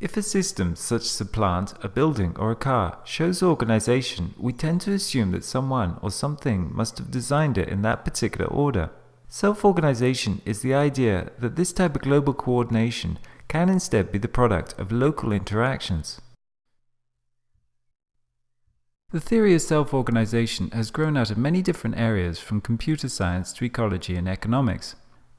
If a system, such as a plant, a building, or a car, shows organization, we tend to assume that someone or something must have designed it in that particular order. Self-organization is the idea that this type of global coordination can instead be the product of local interactions. The theory of self-organization has grown out of many different areas from computer science to ecology and economics.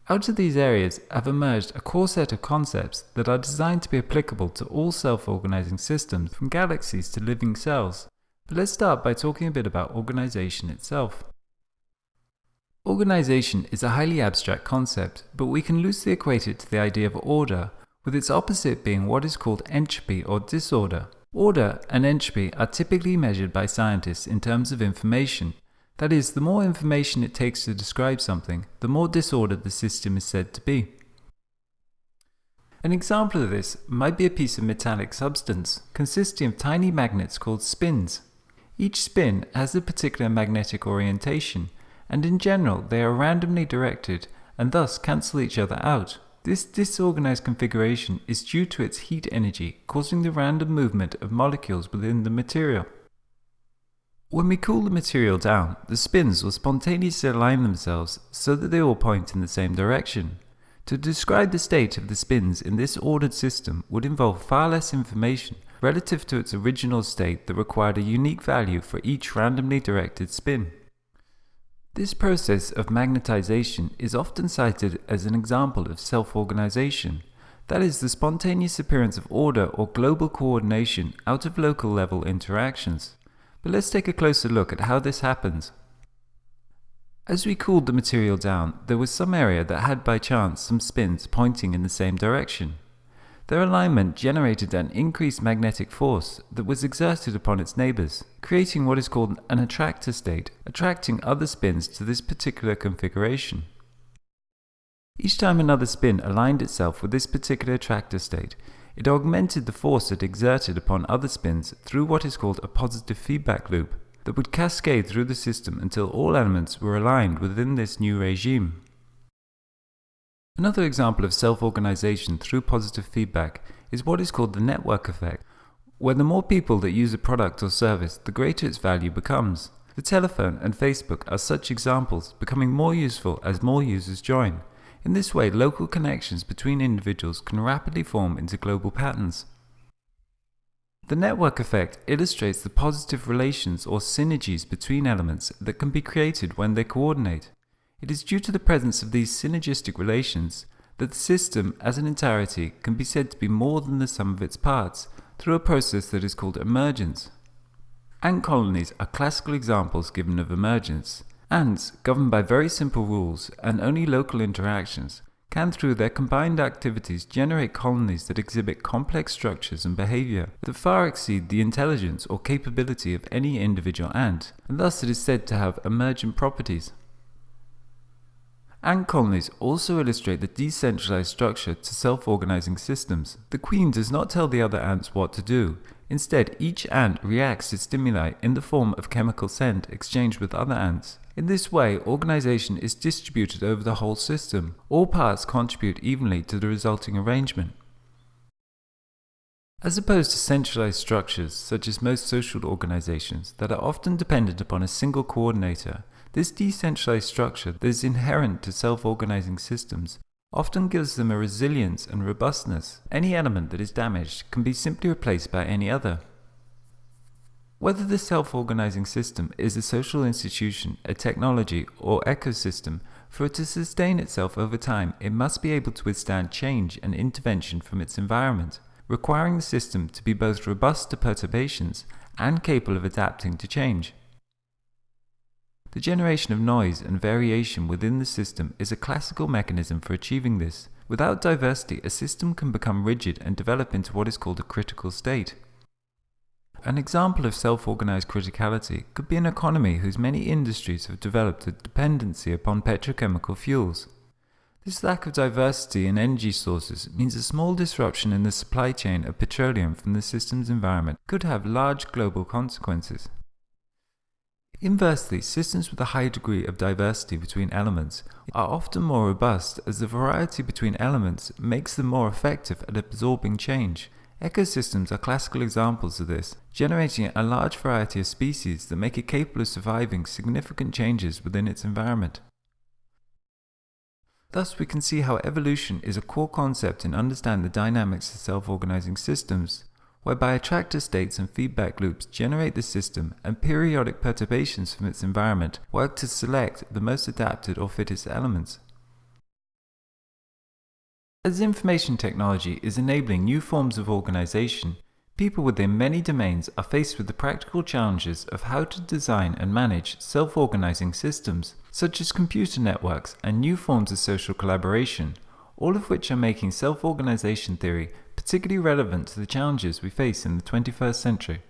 Out of these areas have emerged a core set of concepts that are designed to be applicable to all self-organizing systems from galaxies to living cells. But let's start by talking a bit about organization itself. Organization is a highly abstract concept, but we can loosely equate it to the idea of order, with its opposite being what is called entropy or disorder. Order and entropy are typically measured by scientists in terms of information. That is, the more information it takes to describe something, the more disordered the system is said to be. An example of this might be a piece of metallic substance consisting of tiny magnets called spins. Each spin has a particular magnetic orientation, and in general they are randomly directed and thus cancel each other out. This disorganized configuration is due to its heat energy causing the random movement of molecules within the material. When we cool the material down, the spins will spontaneously align themselves so that they all point in the same direction. To describe the state of the spins in this ordered system would involve far less information relative to its original state that required a unique value for each randomly directed spin. This process of magnetization is often cited as an example of self-organization, that is the spontaneous appearance of order or global coordination out of local level interactions. But let's take a closer look at how this happens. As we cooled the material down, there was some area that had by chance some spins pointing in the same direction. Their alignment generated an increased magnetic force that was exerted upon its neighbors, creating what is called an attractor state, attracting other spins to this particular configuration. Each time another spin aligned itself with this particular attractor state, it augmented the force it exerted upon other spins through what is called a positive feedback loop that would cascade through the system until all elements were aligned within this new regime. Another example of self-organization through positive feedback is what is called the network effect, where the more people that use a product or service, the greater its value becomes. The telephone and Facebook are such examples, becoming more useful as more users join. In this way, local connections between individuals can rapidly form into global patterns. The network effect illustrates the positive relations or synergies between elements that can be created when they coordinate. It is due to the presence of these synergistic relations that the system as an entirety can be said to be more than the sum of its parts through a process that is called emergence. Ant colonies are classical examples given of emergence. Ants, governed by very simple rules and only local interactions, can through their combined activities generate colonies that exhibit complex structures and behavior that far exceed the intelligence or capability of any individual ant, and thus it is said to have emergent properties. Ant colonies also illustrate the decentralized structure to self-organizing systems. The queen does not tell the other ants what to do. Instead, each ant reacts to stimuli in the form of chemical scent exchanged with other ants. In this way, organization is distributed over the whole system. All parts contribute evenly to the resulting arrangement. As opposed to centralized structures, such as most social organizations, that are often dependent upon a single coordinator, this decentralized structure that is inherent to self-organizing systems often gives them a resilience and robustness. Any element that is damaged can be simply replaced by any other. Whether the self-organizing system is a social institution, a technology, or ecosystem, for it to sustain itself over time, it must be able to withstand change and intervention from its environment, requiring the system to be both robust to perturbations and capable of adapting to change. The generation of noise and variation within the system is a classical mechanism for achieving this. Without diversity, a system can become rigid and develop into what is called a critical state. An example of self-organized criticality could be an economy whose many industries have developed a dependency upon petrochemical fuels. This lack of diversity in energy sources means a small disruption in the supply chain of petroleum from the system's environment could have large global consequences. Inversely, systems with a high degree of diversity between elements are often more robust as the variety between elements makes them more effective at absorbing change. Ecosystems are classical examples of this, generating a large variety of species that make it capable of surviving significant changes within its environment. Thus, we can see how evolution is a core concept in understanding the dynamics of self-organizing systems, whereby attractor states and feedback loops generate the system and periodic perturbations from its environment work to select the most adapted or fittest elements. As information technology is enabling new forms of organization, people within many domains are faced with the practical challenges of how to design and manage self-organizing systems, such as computer networks and new forms of social collaboration, all of which are making self-organization theory particularly relevant to the challenges we face in the 21st century.